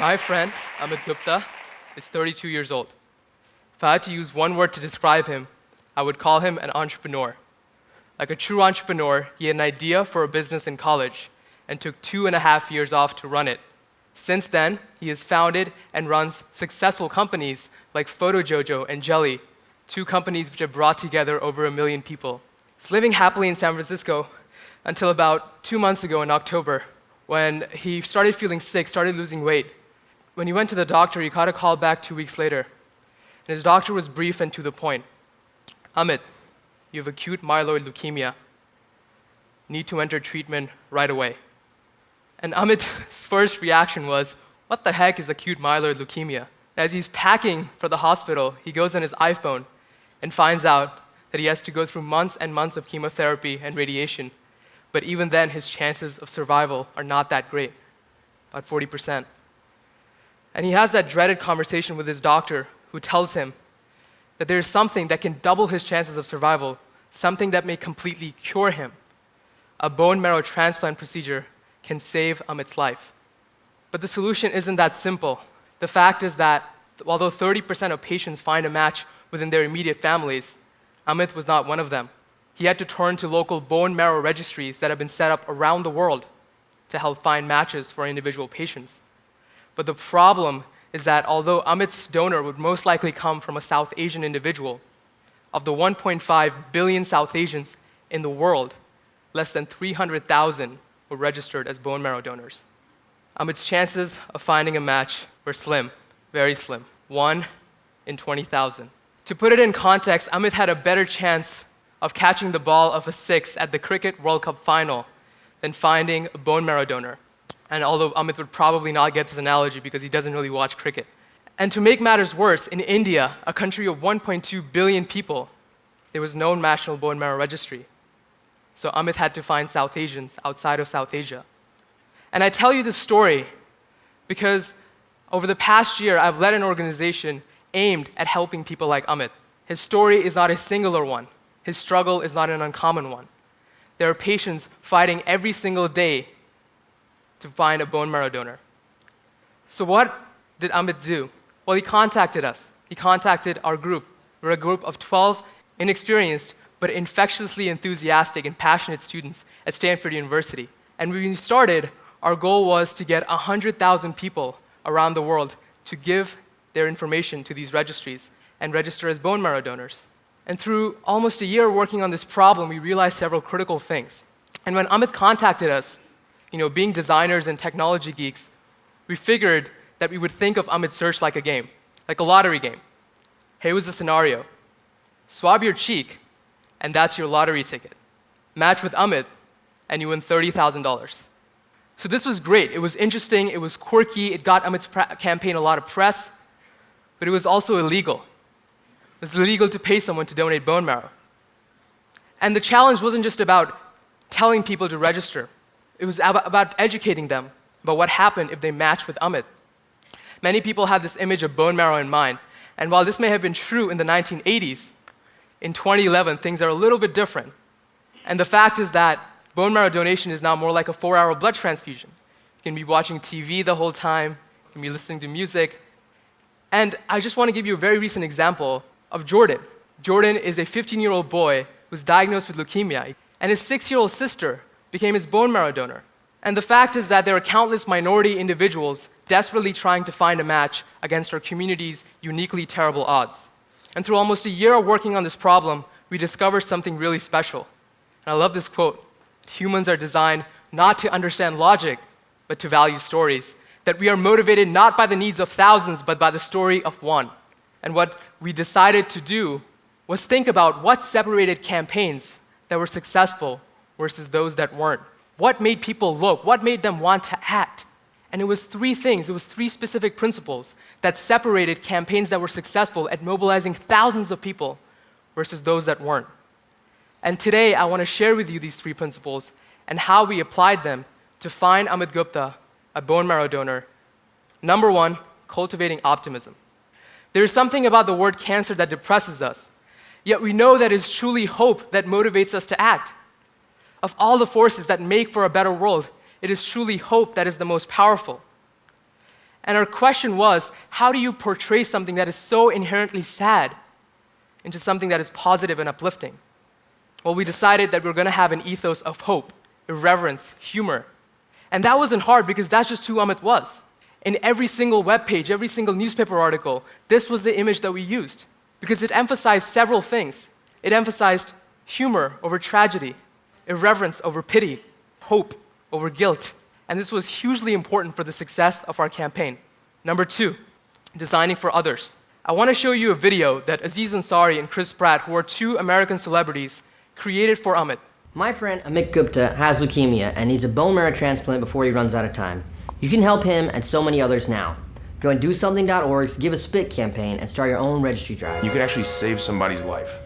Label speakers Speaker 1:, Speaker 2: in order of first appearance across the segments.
Speaker 1: My friend, Amit Gupta, is 32 years old. If I had to use one word to describe him, I would call him an entrepreneur. Like a true entrepreneur, he had an idea for a business in college and took two and a half years off to run it. Since then, he has founded and runs successful companies like PhotoJojo and Jelly, two companies which have brought together over a million people. He's living happily in San Francisco until about two months ago in October, when he started feeling sick, started losing weight, when he went to the doctor, he got a call back two weeks later. And his doctor was brief and to the point. Amit, you have acute myeloid leukemia. Need to enter treatment right away. And Amit's first reaction was, what the heck is acute myeloid leukemia? As he's packing for the hospital, he goes on his iPhone and finds out that he has to go through months and months of chemotherapy and radiation. But even then, his chances of survival are not that great, about 40%. And he has that dreaded conversation with his doctor who tells him that there is something that can double his chances of survival, something that may completely cure him. A bone marrow transplant procedure can save Amit's life. But the solution isn't that simple. The fact is that although 30% of patients find a match within their immediate families, Amit was not one of them. He had to turn to local bone marrow registries that have been set up around the world to help find matches for individual patients. But the problem is that although Amit's donor would most likely come from a South Asian individual, of the 1.5 billion South Asians in the world, less than 300,000 were registered as bone marrow donors. Amit's chances of finding a match were slim, very slim, one in 20,000. To put it in context, Amit had a better chance of catching the ball of a six at the Cricket World Cup final than finding a bone marrow donor. And although Amit would probably not get this analogy because he doesn't really watch cricket. And to make matters worse, in India, a country of 1.2 billion people, there was no national bone marrow registry. So Amit had to find South Asians outside of South Asia. And I tell you this story because over the past year, I've led an organization aimed at helping people like Amit. His story is not a singular one. His struggle is not an uncommon one. There are patients fighting every single day to find a bone marrow donor. So what did Amit do? Well, he contacted us. He contacted our group. We're a group of 12 inexperienced but infectiously enthusiastic and passionate students at Stanford University. And when we started, our goal was to get 100,000 people around the world to give their information to these registries and register as bone marrow donors. And through almost a year working on this problem, we realized several critical things. And when Amit contacted us, you know, being designers and technology geeks, we figured that we would think of Amit Search like a game, like a lottery game. Here was the scenario. Swab your cheek, and that's your lottery ticket. Match with Amit, and you win $30,000. So this was great. It was interesting, it was quirky, it got Amit's campaign a lot of press, but it was also illegal. It was illegal to pay someone to donate bone marrow. And the challenge wasn't just about telling people to register. It was about educating them about what happened if they matched with Amit. Many people have this image of bone marrow in mind, and while this may have been true in the 1980s, in 2011 things are a little bit different. And the fact is that bone marrow donation is now more like a four-hour blood transfusion. You can be watching TV the whole time, you can be listening to music. And I just want to give you a very recent example of Jordan. Jordan is a 15-year-old boy who was diagnosed with leukemia, and his six-year-old sister became his bone marrow donor. And the fact is that there are countless minority individuals desperately trying to find a match against our community's uniquely terrible odds. And through almost a year of working on this problem, we discovered something really special. And I love this quote Humans are designed not to understand logic, but to value stories. That we are motivated not by the needs of thousands, but by the story of one. And what we decided to do was think about what separated campaigns that were successful versus those that weren't. What made people look? What made them want to act? And it was three things, it was three specific principles that separated campaigns that were successful at mobilizing thousands of people versus those that weren't. And today, I want to share with you these three principles and how we applied them to find Amit Gupta, a bone marrow donor. Number one, cultivating optimism. There is something about the word cancer that depresses us, yet we know that it's truly hope that motivates us to act. Of all the forces that make for a better world, it is truly hope that is the most powerful. And our question was how do you portray something that is so inherently sad into something that is positive and uplifting? Well, we decided that we are going to have an ethos of hope, irreverence, humor. And that wasn't hard because that's just who Amit was. In every single web page, every single newspaper article, this was the image that we used because it emphasized several things. It emphasized humor over tragedy, irreverence over pity, hope over guilt. And this was hugely important for the success of our campaign. Number two, designing for others. I want to show you a video that Aziz Ansari and Chris Pratt, who are two American celebrities, created for Amit.
Speaker 2: My friend Amit Gupta has leukemia and needs a bone marrow transplant before he runs out of time. You can help him and so many others now. Join DoSomething.org's Give a Spit campaign and start your own registry drive.
Speaker 3: You could actually save somebody's life.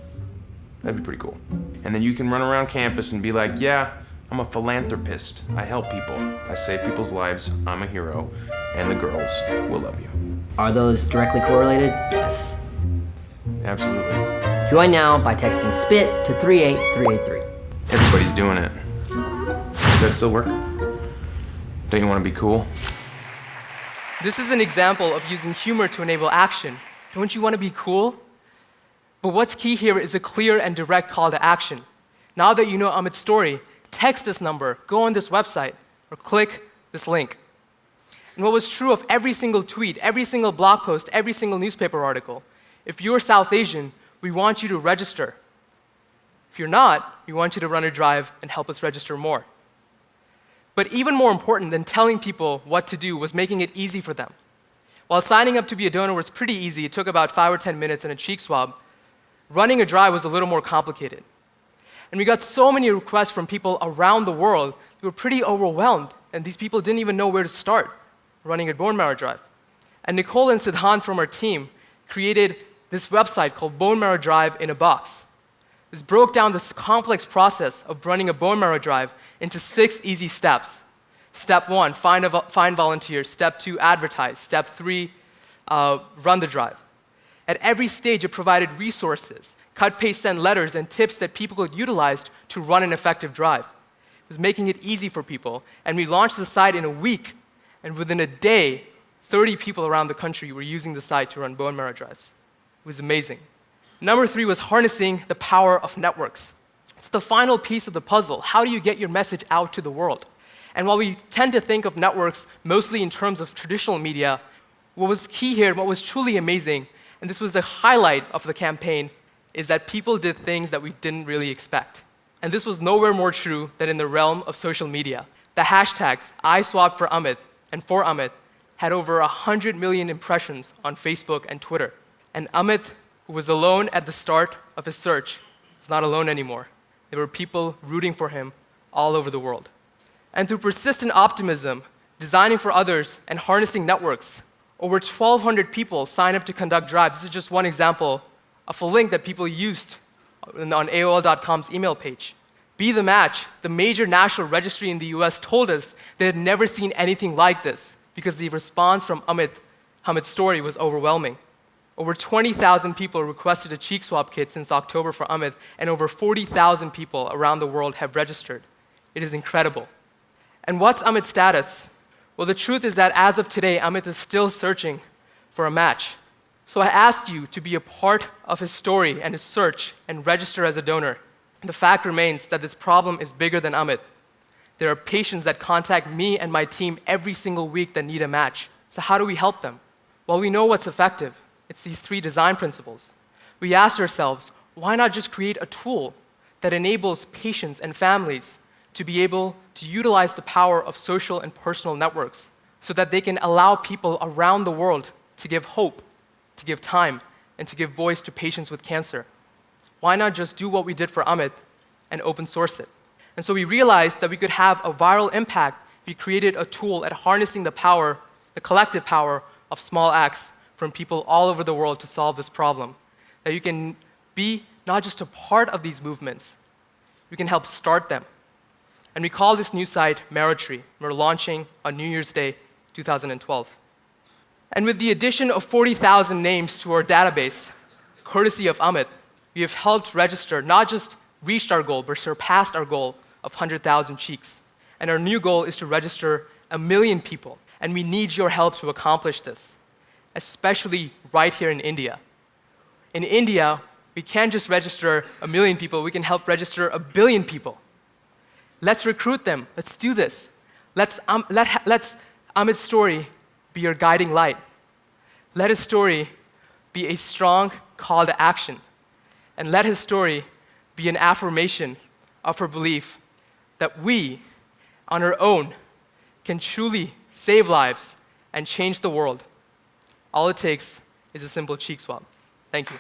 Speaker 3: That'd be pretty cool. And then you can run around campus and be like, yeah, I'm a philanthropist. I help people. I save people's lives. I'm a hero. And the girls will love you.
Speaker 2: Are those directly correlated? Yes.
Speaker 3: Absolutely.
Speaker 2: Join now by texting SPIT to 38383.
Speaker 3: Everybody's doing it. Does that still work? Don't you want to be cool?
Speaker 1: This is an example of using humor to enable action. Don't you want to be cool? But what's key here is a clear and direct call to action. Now that you know Amit's story, text this number, go on this website, or click this link. And what was true of every single tweet, every single blog post, every single newspaper article, if you're South Asian, we want you to register. If you're not, we want you to run a drive and help us register more. But even more important than telling people what to do was making it easy for them. While signing up to be a donor was pretty easy, it took about five or 10 minutes and a cheek swab, running a drive was a little more complicated. And we got so many requests from people around the world, we were pretty overwhelmed, and these people didn't even know where to start running a bone marrow drive. And Nicole and Siddhant from our team created this website called Bone Marrow Drive in a Box. This broke down this complex process of running a bone marrow drive into six easy steps. Step one, find, a, find volunteers. Step two, advertise. Step three, uh, run the drive. At every stage, it provided resources, cut, paste, send letters, and tips that people could utilize to run an effective drive. It was making it easy for people, and we launched the site in a week, and within a day, 30 people around the country were using the site to run bone marrow drives. It was amazing. Number three was harnessing the power of networks. It's the final piece of the puzzle. How do you get your message out to the world? And while we tend to think of networks mostly in terms of traditional media, what was key here, what was truly amazing, and this was the highlight of the campaign, is that people did things that we didn't really expect. And this was nowhere more true than in the realm of social media. The hashtags I swabbed for Amit and for Amit had over 100 million impressions on Facebook and Twitter. And Amit, who was alone at the start of his search, is not alone anymore. There were people rooting for him all over the world. And through persistent optimism, designing for others, and harnessing networks, over 1,200 people signed up to conduct drives. This is just one example of a link that people used on AOL.com's email page. Be the Match, the major national registry in the US, told us they had never seen anything like this because the response from Amit, Amit's story was overwhelming. Over 20,000 people requested a cheek swab kit since October for Amit, and over 40,000 people around the world have registered. It is incredible. And what's Amit's status? Well, the truth is that as of today, Amit is still searching for a match. So I ask you to be a part of his story and his search and register as a donor. The fact remains that this problem is bigger than Amit. There are patients that contact me and my team every single week that need a match. So, how do we help them? Well, we know what's effective it's these three design principles. We asked ourselves, why not just create a tool that enables patients and families to be able to utilize the power of social and personal networks so that they can allow people around the world to give hope, to give time, and to give voice to patients with cancer. Why not just do what we did for Amit and open source it? And so we realized that we could have a viral impact if we created a tool at harnessing the power, the collective power of small acts from people all over the world to solve this problem. That you can be not just a part of these movements, you can help start them. And we call this new site Marrowtree. We're launching on New Year's Day 2012. And with the addition of 40,000 names to our database, courtesy of Amit, we have helped register, not just reached our goal, but surpassed our goal of 100,000 cheeks. And our new goal is to register a million people. And we need your help to accomplish this, especially right here in India. In India, we can't just register a million people, we can help register a billion people. Let's recruit them. Let's do this. Let's, um, let, let's Amit's story be your guiding light. Let his story be a strong call to action. And let his story be an affirmation of her belief that we, on our own, can truly save lives and change the world. All it takes is a simple cheek swab. Thank you.